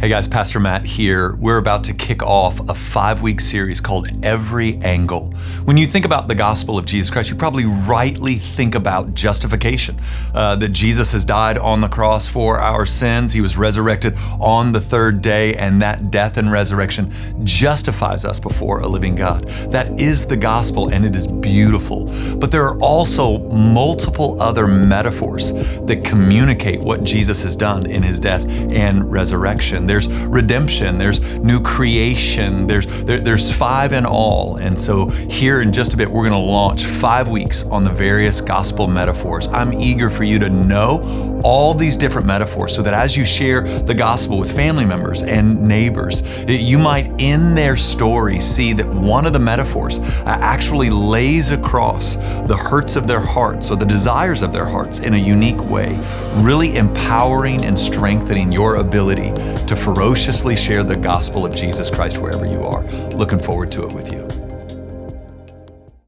Hey guys, Pastor Matt here. We're about to kick off a five week series called Every Angle. When you think about the gospel of Jesus Christ, you probably rightly think about justification uh, that Jesus has died on the cross for our sins. He was resurrected on the third day, and that death and resurrection justifies us before a living God. That is the gospel, and it is beautiful. But there are also multiple other metaphors that communicate what Jesus has done in his death and resurrection there's redemption, there's new creation, there's there, there's five in all. And so here in just a bit, we're going to launch five weeks on the various gospel metaphors. I'm eager for you to know all these different metaphors so that as you share the gospel with family members and neighbors, you might in their story see that one of the metaphors uh, actually lays across the hurts of their hearts or the desires of their hearts in a unique way, really empowering and strengthening your ability to ferociously share the gospel of Jesus Christ wherever you are. Looking forward to it with you.